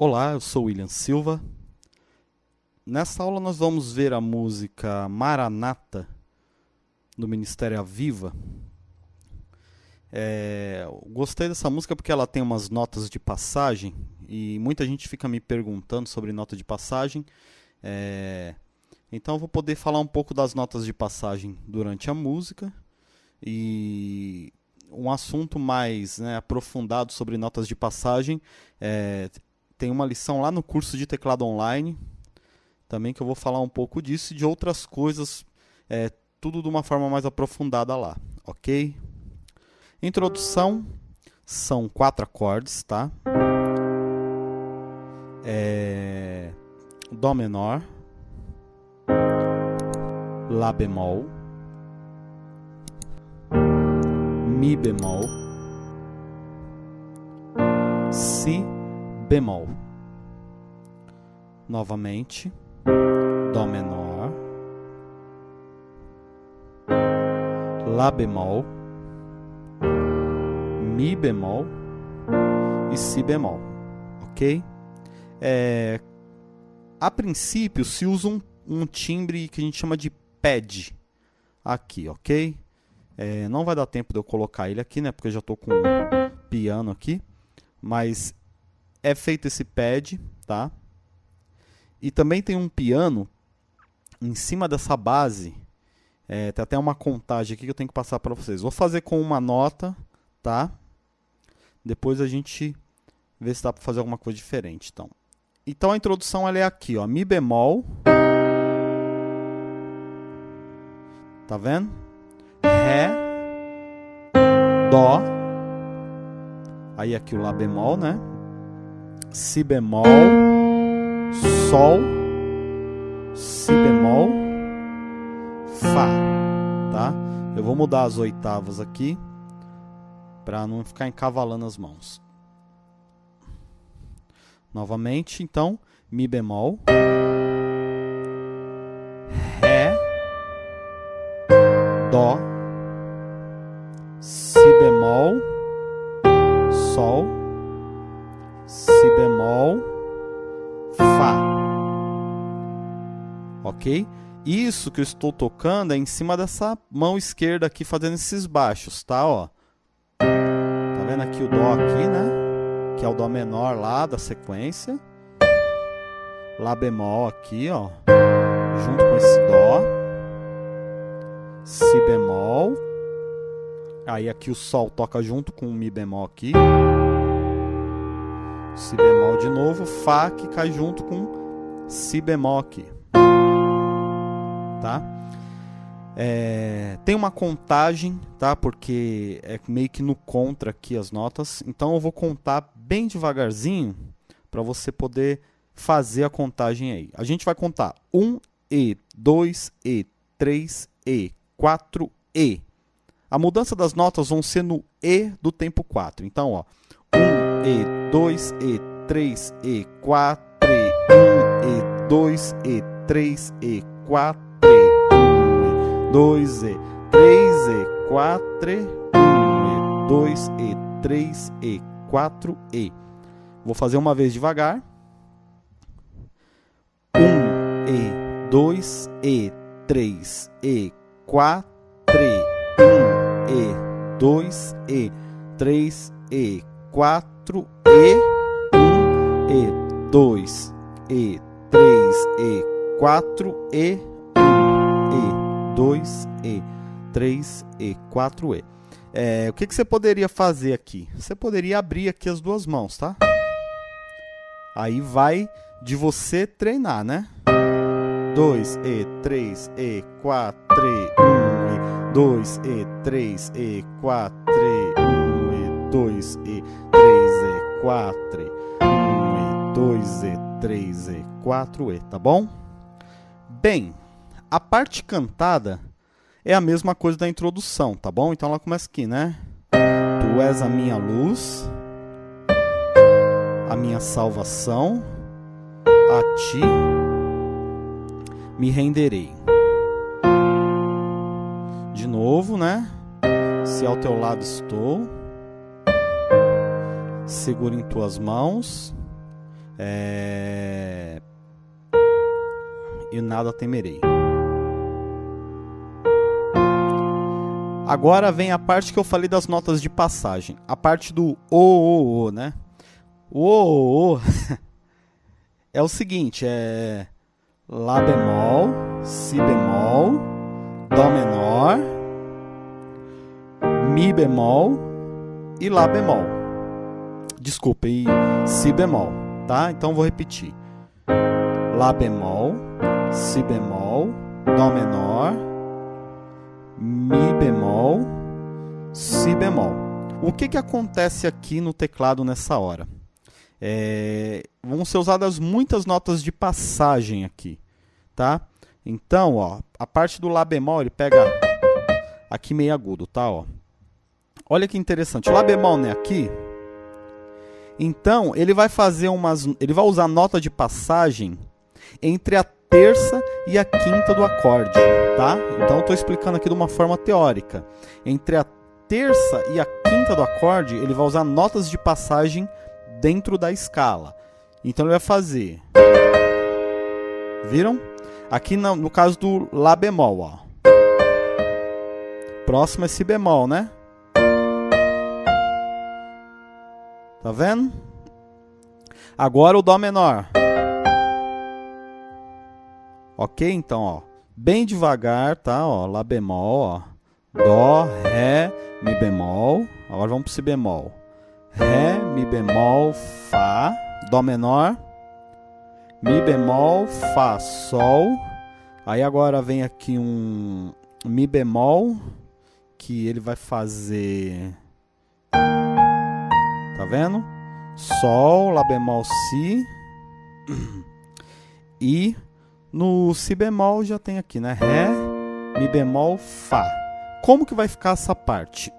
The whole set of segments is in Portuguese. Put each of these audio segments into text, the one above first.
Olá, eu sou William Silva. Nessa aula nós vamos ver a música Maranata do Ministério Aviva. É, gostei dessa música porque ela tem umas notas de passagem e muita gente fica me perguntando sobre nota de passagem. É, então eu vou poder falar um pouco das notas de passagem durante a música e um assunto mais né, aprofundado sobre notas de passagem. É, tem uma lição lá no curso de teclado online, também que eu vou falar um pouco disso e de outras coisas, é, tudo de uma forma mais aprofundada lá, ok? Introdução, são quatro acordes, tá? É, Dó menor, Lá bemol, Mi bemol, Si bemol. Novamente, Dó menor, Lá bemol, Mi bemol e Si bemol, ok? É, a princípio se usa um, um timbre que a gente chama de pad aqui, ok? É, não vai dar tempo de eu colocar ele aqui, né? Porque eu já estou com um piano aqui. Mas é feito esse pad, tá? E também tem um piano em cima dessa base. É, tem até uma contagem aqui que eu tenho que passar para vocês. Vou fazer com uma nota, tá? Depois a gente vê se dá para fazer alguma coisa diferente. Então, então a introdução ela é aqui, ó, Mi bemol. Tá vendo? Ré, Dó. Aí aqui o Lá bemol, né? Si bemol, Sol, Si bemol, Fá, tá? Eu vou mudar as oitavas aqui para não ficar encavalando as mãos. Novamente, então, Mi bemol, Ré, Dó, Si bemol, Sol, Si bemol, Fá. Ok? Isso que eu estou tocando é em cima dessa mão esquerda aqui, fazendo esses baixos, tá? Ó. Tá vendo aqui o Dó aqui, né? Que é o Dó menor lá da sequência. Lá bemol aqui, ó. Junto com esse Dó. Si bemol. Aí aqui o Sol toca junto com o Mi bemol aqui. Si bemol de novo. Fá que cai junto com Si bemol aqui. Tá? É, tem uma contagem, tá? Porque é meio que no contra aqui as notas. Então eu vou contar bem devagarzinho para você poder fazer a contagem aí. A gente vai contar 1 E, 2 E, 3 E, 4 E. A mudança das notas vão ser no E do tempo 4. Então, ó, 1 E, 2 E, 3 E, 4 E, 1 E, 2 E, 3 E, 4 E, 1 E, 2 E, 3 E, 4 E, 1 E, 2 E, 3 E, 4 E. Vou fazer uma vez devagar. 1 E, 2 E, 3 E, 4 E, 1 E, 2 E, 3 E, 4 E, 1 E, 2 E, 3 E, 4 E, 1 E, 2 E, 3 E, 4 E. É, o que, que você poderia fazer aqui? Você poderia abrir aqui as duas mãos, tá? Aí vai de você treinar, né? 2 E, 3 E, 4 E, 1 E, 2 E, 3 E, 4 E, 1 2 E, 3 E, 4 E, 1 E, 2 E, 3 E, 4 E, tá bom? Bem, a parte cantada é a mesma coisa da introdução, tá bom? Então ela começa aqui, né? Tu és a minha luz, a minha salvação, a ti me renderei. De novo, né? Se ao teu lado estou, seguro em tuas mãos, É... E nada temerei. Agora vem a parte que eu falei das notas de passagem. A parte do o, o, o, né? O, o, o é o seguinte, é Lá bemol, Si bemol, Dó menor, Mi bemol e Lá bemol. Desculpa, e Si bemol, tá? Então vou repetir. Lá bemol, Si bemol, Dó menor, Mi bemol, Si bemol. O que, que acontece aqui no teclado nessa hora? É, vão ser usadas muitas notas de passagem aqui, tá? Então, ó, a parte do Lá bemol, ele pega aqui meio agudo, tá? Ó. Olha que interessante, Lá bemol né, aqui, então ele vai fazer umas, ele vai usar nota de passagem entre a terça e a quinta do acorde, tá? Então estou explicando aqui de uma forma teórica. Entre a terça e a quinta do acorde, ele vai usar notas de passagem dentro da escala. Então ele vai fazer. Viram? Aqui no, no caso do Lá bemol, ó. Próximo é Si bemol, né? Tá vendo? Agora o Dó menor. Ok? Então, ó. Bem devagar, tá? Ó, Lá bemol, ó. Dó, Ré, Mi bemol. Agora vamos pro Si bemol. Ré, Mi bemol, Fá, Dó menor, Mi bemol, Fá, Sol. Aí agora vem aqui um Mi bemol, que ele vai fazer. Vendo? Sol, Lá bemol, Si. E no Si bemol já tem aqui, né? Ré, Mi bemol, Fá. Como que vai ficar essa parte?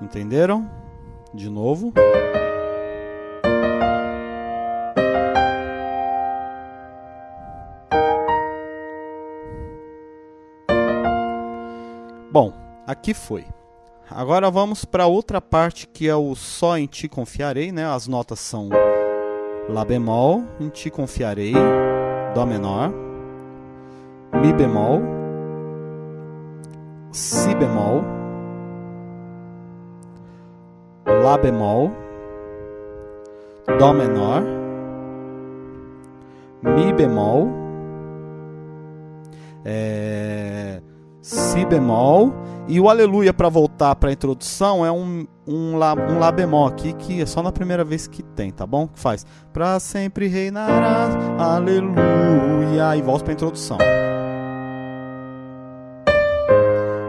Entenderam? De novo. Aqui foi. Agora vamos para outra parte que é o só em ti confiarei, né? As notas são lá bemol, em ti confiarei, dó menor, mi bemol, si bemol, Lá bemol, Dó menor, Mi bemol, é, Si bemol e o Aleluia para voltar para a introdução é um, um, lá, um Lá bemol aqui que é só na primeira vez que tem, tá bom? Que faz para sempre reinarás, Aleluia e volta para a introdução.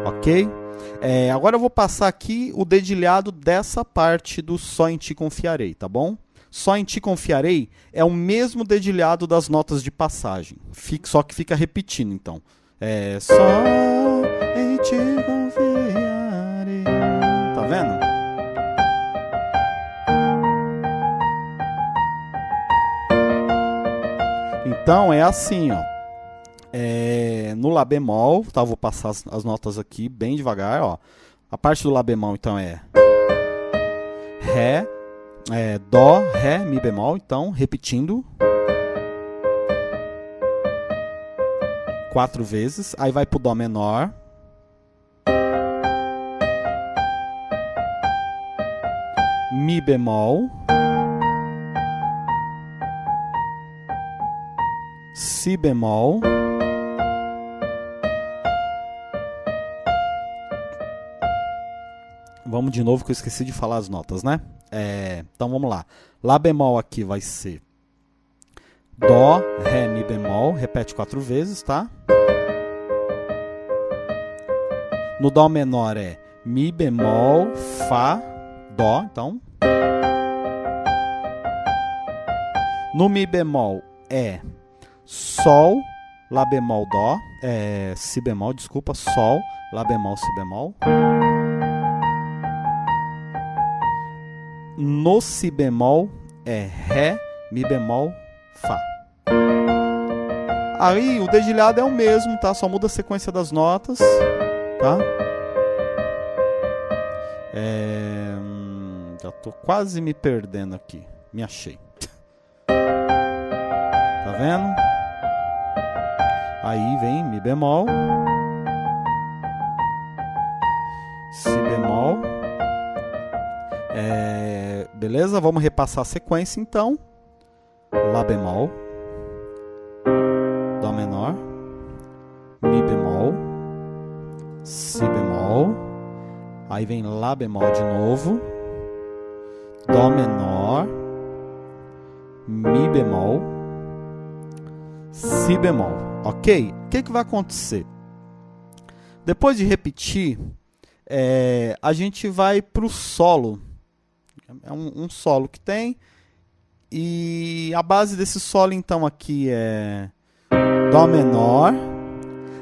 Ok? É, agora eu vou passar aqui o dedilhado dessa parte do Só em Ti Confiarei, tá bom? Só em Ti Confiarei é o mesmo dedilhado das notas de passagem, só que fica repetindo, então. É, só em Ti confiarei. Tá vendo? Então é assim, ó. É, no Lá bemol, tá? Vou passar as, as, notas aqui bem devagar, ó. A parte do Lá bemol, então, é Ré, é, Dó, Ré, Mi bemol. Então, repetindo. Quatro vezes. Aí vai pro Dó menor. Mi bemol. Si bemol. Vamos de novo que eu esqueci de falar as notas, né? É, então vamos lá. Lá bemol aqui vai ser Dó, Ré, Mi bemol. Repete quatro vezes, tá? No Dó menor é Mi bemol, Fá, Dó. Então. No Mi bemol é Sol, Lá bemol, Dó. É, si bemol, desculpa. Sol, Lá bemol, Si bemol. No si bemol é ré, mi bemol, fá. Aí o dedilhado é o mesmo, tá? Só muda a sequência das notas, tá? É... hum, Já tô quase me perdendo aqui. Me achei. Tá vendo? Aí vem Mi bemol. Si bemol. É... Beleza? Vamos repassar a sequência então. Lá bemol. Dó menor. Mi bemol. Si bemol. Aí vem Lá bemol de novo. Dó menor. Mi bemol. Si bemol. Ok? O que, que vai acontecer? Depois de repetir, é, a gente vai para o solo. É um, um solo que tem. E a base desse solo, então, aqui é Dó menor.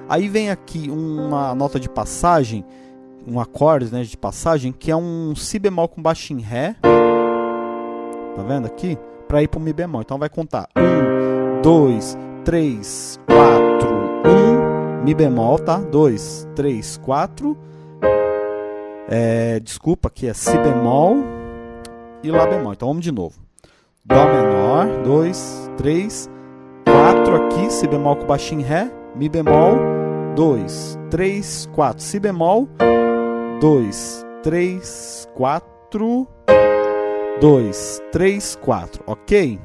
Aí vem aqui uma nota de passagem, um acorde né, de passagem, que é um Si bemol com baixo em Ré. Tá vendo aqui? Para ir para o Mi bemol. Então vai contar 1, 2, 3, 4, 1, Mi bemol, tá? 2, 3, 4. É, desculpa, aqui é Si bemol e Lá bemol. Então vamos de novo. Dó menor, 2, 3, 4 aqui, Si bemol com baixinho Ré, Mi bemol, 2, 3, 4, Si bemol, 2, 3, 4, 2, 3, 4, ok?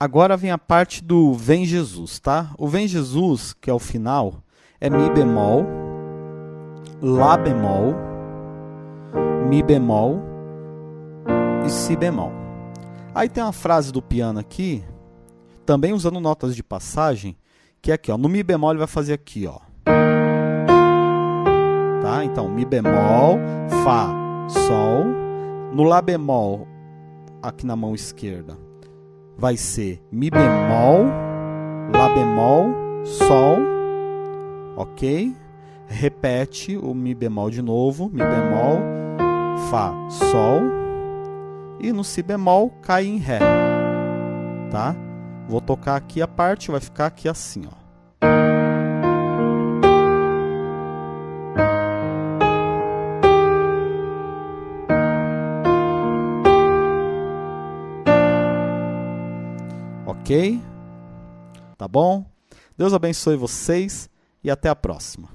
Agora vem a parte do Vem Jesus, tá? O Vem Jesus, que é o final, é Mi bemol, Lá bemol, Mi bemol e Si bemol. Aí tem uma frase do piano aqui, também usando notas de passagem, que é aqui, ó. No Mi bemol ele vai fazer aqui, ó. Tá? Então, Mi bemol, Fá, Sol. No Lá bemol, aqui na mão esquerda, vai ser Mi bemol, Lá bemol, Sol. Ok? Repete o Mi bemol de novo. Mi bemol, Fá, Sol e no si bemol cai em ré, tá? Vou tocar aqui a parte, vai ficar aqui assim, ó. Ok? Tá bom? Deus abençoe vocês e até a próxima.